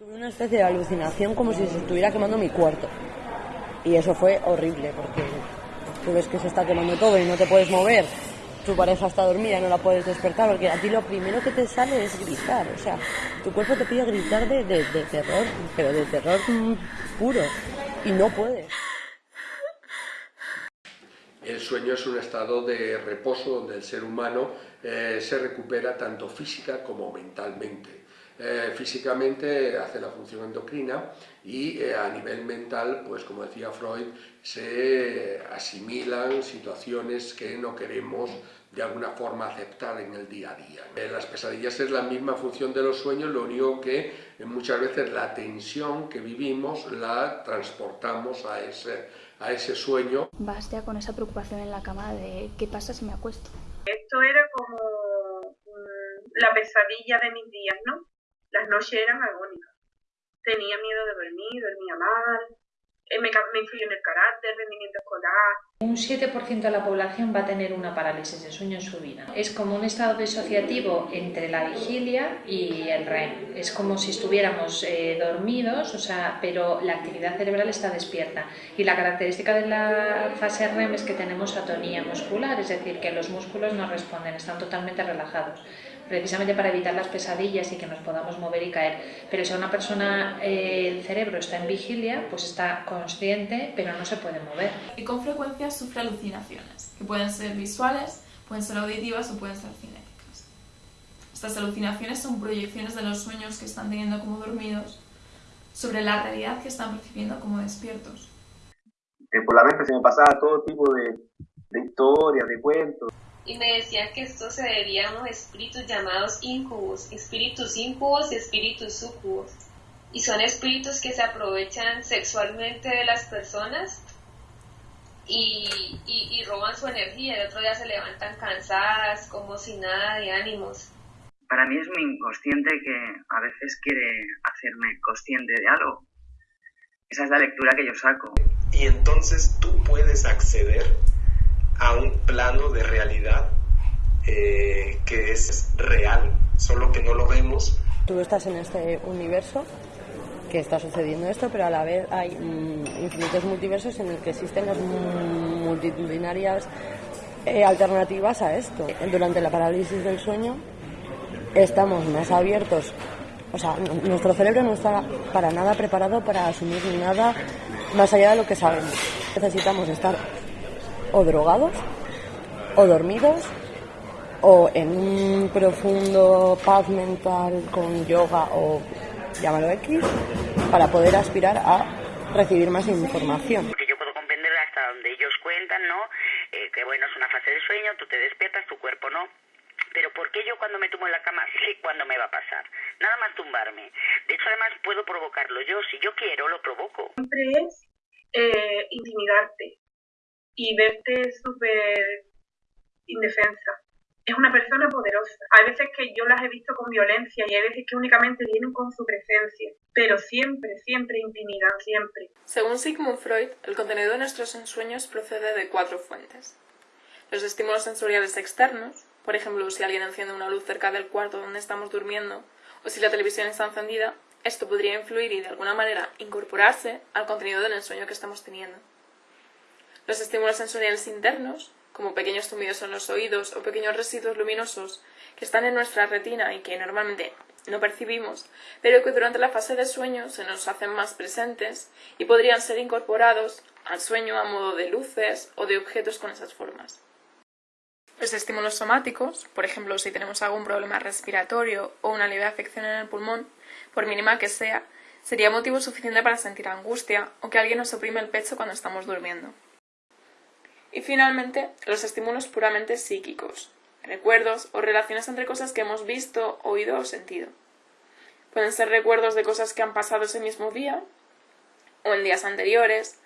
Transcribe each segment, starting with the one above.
Tuve una especie de alucinación como si se estuviera quemando mi cuarto. Y eso fue horrible porque tú ves que se está quemando todo y no te puedes mover. Tu pareja está dormida y no la puedes despertar porque a ti lo primero que te sale es gritar. O sea, tu cuerpo te pide gritar de, de, terror, pero de terror puro. Y no puedes. El sueño es un estado de reposo donde el ser humano eh, se recupera tanto física como mentalmente. Eh, físicamente hace la función endocrina y eh, a nivel mental, pues como decía Freud, se asimilan situaciones que no queremos de alguna forma aceptar en el día a día. En las pesadillas es la misma función de los sueños, lo único que muchas veces la tensión que vivimos la transportamos a ese, a ese sueño. Vas ya con esa preocupación en la cama de qué pasa si me acuesto. Esto era como mm, la pesadilla de mis días, ¿no? Las noches eran agónicas. Tenía miedo de dormir, dormía mal, eh, me, influyó en el carácter, rendimiento escolar. Un 7% de la población va a tener una parálisis de sueño en su vida. Es como un estado disociativo entre la vigilia y el REM. Es como si estuviéramos eh, dormidos, o sea, pero la actividad cerebral está despierta. Y la característica de la fase REM es que tenemos atonía muscular, es decir, que los músculos no responden, están totalmente relajados precisamente para evitar las pesadillas y que nos podamos mover y caer. Pero si a una persona eh, el cerebro está en vigilia, pues está consciente, pero no se puede mover. Y con frecuencia sufre alucinaciones, que pueden ser visuales, pueden ser auditivas o pueden ser cinéticas. Estas alucinaciones son proyecciones de los sueños que están teniendo como dormidos sobre la realidad que están percibiendo como despiertos. por la mente se me pasaba todo tipo de, de historias, de cuentos y me decían que esto se debía a unos espíritus llamados incubos, espíritus incubos y espíritus sucubos. Y son espíritus que se aprovechan sexualmente de las personas y, y, roban su energía. El otro día se levantan cansadas, como si nada de ánimos. Para mí es mi inconsciente que a veces quiere hacerme consciente de algo. Esa es la lectura que yo saco. Y entonces tú puedes acceder a un plano de realidad eh, que es real, solo que no lo vemos. Tú estás en este universo que está sucediendo esto, pero a la vez hay mm, infinitos multiversos en el que existen las multitudinarias eh, alternativas a esto. Durante la parálisis del sueño estamos más abiertos, o sea, nuestro cerebro no está para nada preparado para asumir nada más allá de lo que sabemos. Necesitamos estar o drogados, o dormidos, o en un profundo paz mental con yoga o llámalo X, para poder aspirar a recibir más información. Porque yo puedo comprender hasta donde ellos cuentan, ¿no? Eh, que bueno, es una fase de sueño, tú te despiertas, tu cuerpo no. Pero ¿por qué yo cuando me tumbo en la cama sé cuándo me va a pasar? Nada más tumbarme. De hecho, además puedo provocarlo yo. Si yo quiero, lo provoco. Siempre es eh, intimidarte y verte súper indefensa. Es una persona poderosa. Hay veces que yo las he visto con violencia y hay veces que únicamente vienen con su presencia, pero siempre, siempre intimidan, siempre. Según Sigmund Freud, el contenido de nuestros ensueños procede de cuatro fuentes. Los estímulos sensoriales externos, por ejemplo, si alguien enciende una luz cerca del cuarto donde estamos durmiendo o si la televisión está encendida, esto podría influir y de alguna manera incorporarse al contenido del ensueño que estamos teniendo. Los estímulos sensoriales internos, como pequeños zumbidos en los oídos o pequeños residuos luminosos que están en nuestra retina y que normalmente no percibimos, pero que durante la fase de sueño se nos hacen más presentes y podrían ser incorporados al sueño a modo de luces o de objetos con esas formas. Los estímulos somáticos, por ejemplo, si tenemos algún problema respiratorio o una leve afección en el pulmón, por mínima que sea, sería motivo suficiente para sentir angustia o que alguien nos oprime el pecho cuando estamos durmiendo. Y finalmente, los estímulos puramente psíquicos, recuerdos o relaciones entre cosas que hemos visto, oído o sentido. Pueden ser recuerdos de cosas que han pasado ese mismo día o en días anteriores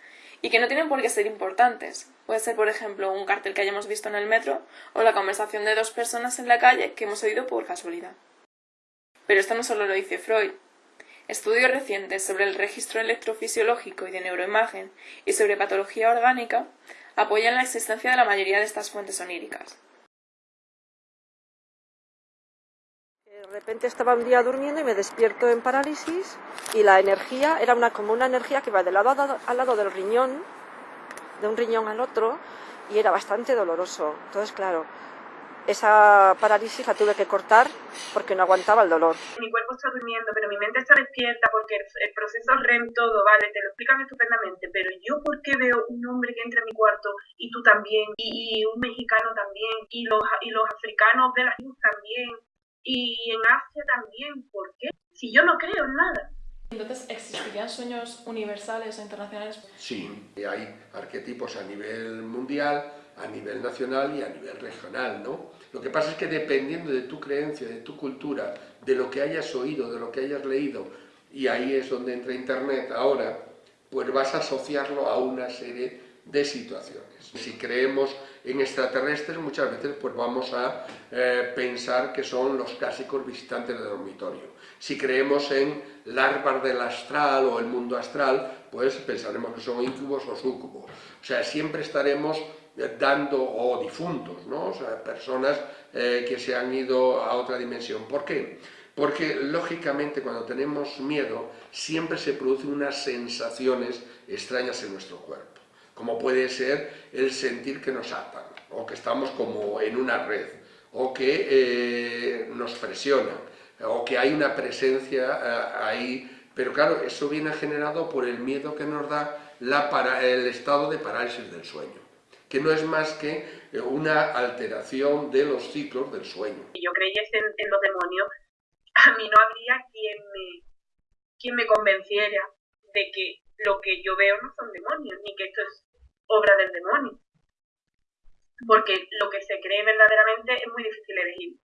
y que no tienen por qué ser importantes. Puede ser, por ejemplo, un cartel que hayamos visto en el metro o la conversación de dos personas en la calle que hemos oído por casualidad. Pero esto no solo lo dice Freud. Estudios recientes sobre el registro electrofisiológico y de neuroimagen y sobre patología orgánica apoyan la existencia de la mayoría de estas fuentes oníricas. repente estaba un día durmiendo y me despierto en parálisis y la energía era como una energía que iba de lado al lado del riñón, de un riñón al otro, y era bastante doloroso. Entonces, claro, esa parálisis la tuve que cortar porque no aguantaba el dolor. Mi cuerpo está durmiendo, pero mi mente está despierta porque el, proceso REM todo, vale, te lo explican estupendamente, pero yo por qué veo un hombre que entra en mi cuarto y tú también, y, un mexicano también, y los, y los africanos de la luz también, y en Asia también, ¿por qué? Si yo no creo en nada. Entonces, ¿existirían sueños universales o internacionales? Sí, hay arquetipos a nivel mundial, a nivel nacional y a nivel regional, ¿no? Lo que pasa es que dependiendo de tu creencia, de tu cultura, de lo que hayas oído, de lo que hayas leído, y ahí es donde entra Internet ahora, pues vas a asociarlo a una serie de situaciones. Si creemos en extraterrestres, muchas veces pues vamos a eh, pensar que son los clásicos visitantes del dormitorio. Si creemos en larvas del astral o el mundo astral, pues pensaremos que son incubos o sucubos. O sea, siempre estaremos dando, o difuntos, ¿no? o sea, personas eh, que se han ido a otra dimensión. ¿Por qué? Porque lógicamente cuando tenemos miedo siempre se producen unas sensaciones extrañas en nuestro cuerpo, como puede ser el sentir que nos atan, o que estamos como en una red, o que eh, nos presionan, o que hay una presencia eh, ahí, pero claro, eso viene generado por el miedo que nos da la el estado de parálisis del sueño que no es más que eh, una alteración de los ciclos del sueño. Si yo creyese en, los demonios, a mí no habría quien me, quien me convenciera de que lo que yo veo no son demonios, ni que esto es obra del demonio. Porque lo que se cree verdaderamente es muy difícil elegir.